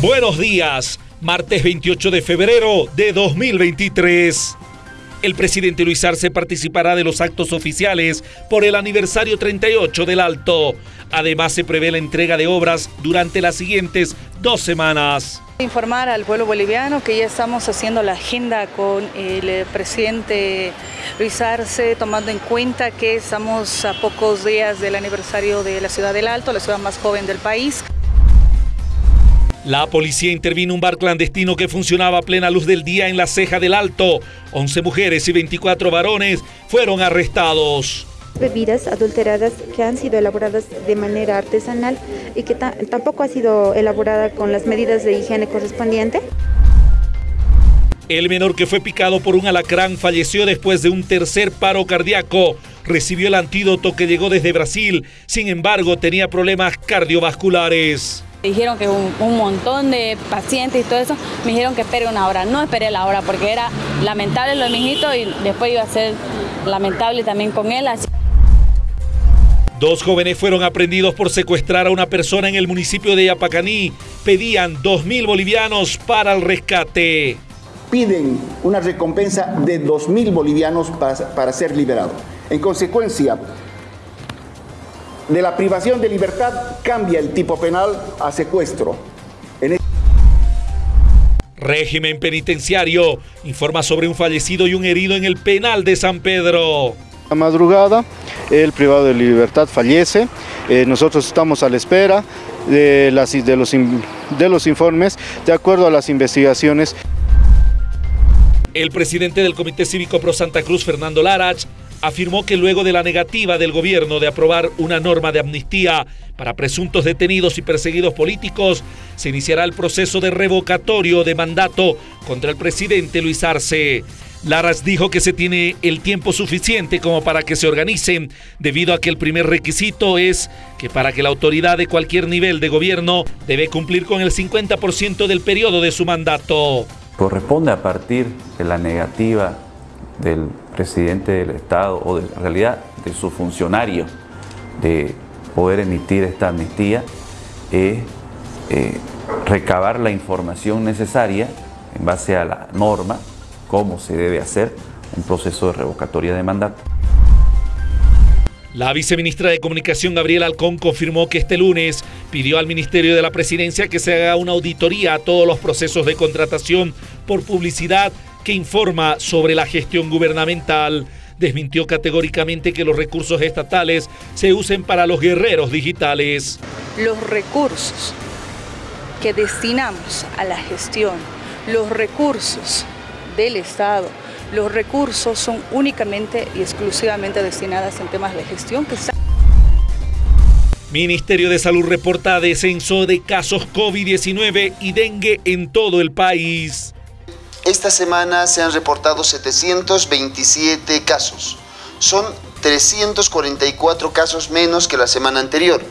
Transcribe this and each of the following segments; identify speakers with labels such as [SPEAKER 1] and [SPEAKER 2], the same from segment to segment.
[SPEAKER 1] Buenos días, martes 28 de febrero de 2023. El presidente Luis Arce participará de los actos oficiales por el aniversario 38 del Alto. Además, se prevé la entrega de obras durante las siguientes dos semanas.
[SPEAKER 2] Informar al pueblo boliviano que ya estamos haciendo la agenda con el presidente Luis Arce, tomando en cuenta que estamos a pocos días del aniversario de la ciudad del Alto, la ciudad más joven del país.
[SPEAKER 1] La policía intervino un bar clandestino que funcionaba a plena luz del día en la ceja del Alto. 11 mujeres y 24 varones fueron arrestados.
[SPEAKER 3] Bebidas adulteradas que han sido elaboradas de manera artesanal y que tampoco ha sido elaborada con las medidas de higiene correspondiente.
[SPEAKER 1] El menor que fue picado por un alacrán falleció después de un tercer paro cardíaco. Recibió el antídoto que llegó desde Brasil, sin embargo tenía problemas cardiovasculares.
[SPEAKER 4] Dijeron que un, un, montón de pacientes y todo eso, me dijeron que espere una hora. No esperé la hora porque era lamentable lo de mi hijito y después iba a ser lamentable también con él. Así.
[SPEAKER 1] Dos jóvenes fueron aprendidos por secuestrar a una persona en el municipio de Yapacaní. Pedían dos mil bolivianos para el rescate.
[SPEAKER 5] Piden una recompensa de dos mil bolivianos para, para ser liberado. En consecuencia, de la privación de libertad cambia el tipo penal a secuestro. En
[SPEAKER 1] Régimen penitenciario informa sobre un fallecido y un herido en el penal de San Pedro.
[SPEAKER 6] La madrugada, el privado de libertad fallece. Eh, nosotros estamos a la espera de, las, de, los, de los informes de acuerdo a las investigaciones.
[SPEAKER 1] El presidente del Comité Cívico Pro Santa Cruz, Fernando Larach, afirmó que luego de la negativa del gobierno de aprobar una norma de amnistía para presuntos detenidos y perseguidos políticos, se iniciará el proceso de revocatorio de mandato contra el presidente Luis Arce. Laras dijo que se tiene el tiempo suficiente como para que se organicen, debido a que el primer requisito es que para que la autoridad de cualquier nivel de gobierno debe cumplir con el 50% del periodo de su mandato.
[SPEAKER 7] Corresponde a partir de la negativa del presidente del Estado o de, en realidad de su funcionario de poder emitir esta amnistía es eh, recabar la información necesaria en base a la norma, cómo se debe hacer un proceso de revocatoria de mandato.
[SPEAKER 1] La viceministra de Comunicación, Gabriela Alcón, confirmó que este lunes pidió al Ministerio de la Presidencia que se haga una auditoría a todos los procesos de contratación por publicidad que informa sobre la gestión gubernamental. Desmintió categóricamente que los recursos estatales se usen para los guerreros digitales.
[SPEAKER 2] Los recursos que destinamos a la gestión, los recursos del Estado, los recursos son únicamente y exclusivamente destinados en temas de gestión que
[SPEAKER 1] Ministerio de Salud reporta descenso de casos COVID-19 y dengue en todo el país.
[SPEAKER 8] Esta semana se han reportado 727 casos. Son 344 casos menos que la semana anterior.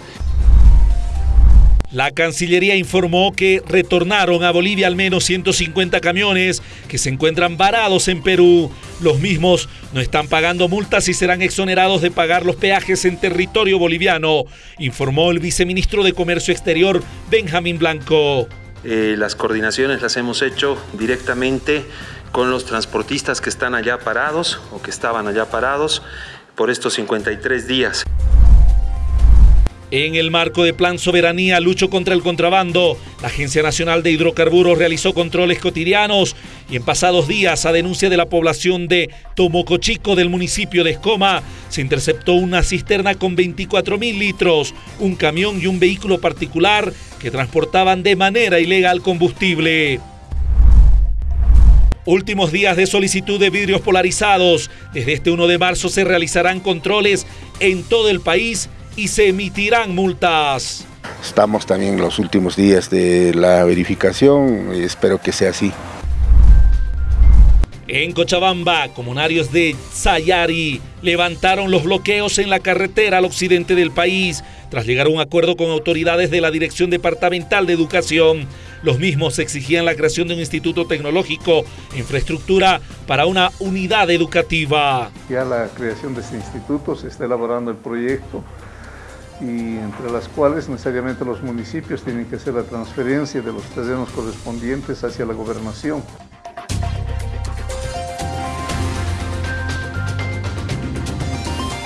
[SPEAKER 1] La Cancillería informó que retornaron a Bolivia al menos 150 camiones que se encuentran varados en Perú. Los mismos no están pagando multas y serán exonerados de pagar los peajes en territorio boliviano, informó el viceministro de Comercio Exterior, Benjamín Blanco.
[SPEAKER 9] Eh, las coordinaciones las hemos hecho directamente con los transportistas que están allá parados o que estaban allá parados por estos 53 días.
[SPEAKER 1] En el marco de Plan Soberanía Lucho contra el Contrabando, la Agencia Nacional de Hidrocarburos realizó controles cotidianos y en pasados días, a denuncia de la población de Tomocochico del municipio de Escoma, se interceptó una cisterna con 24 mil litros, un camión y un vehículo particular que transportaban de manera ilegal combustible. Últimos días de solicitud de vidrios polarizados. Desde este 1 de marzo se realizarán controles en todo el país y se emitirán multas.
[SPEAKER 10] Estamos también en los últimos días de la verificación, espero que sea así.
[SPEAKER 1] En Cochabamba, comunarios de Sayari levantaron los bloqueos en la carretera al occidente del país tras llegar a un acuerdo con autoridades de la Dirección Departamental de Educación. Los mismos exigían la creación de un instituto tecnológico, infraestructura para una unidad educativa.
[SPEAKER 11] Ya la creación de este instituto se está elaborando el proyecto y entre las cuales necesariamente los municipios tienen que hacer la transferencia de los terrenos correspondientes hacia la gobernación.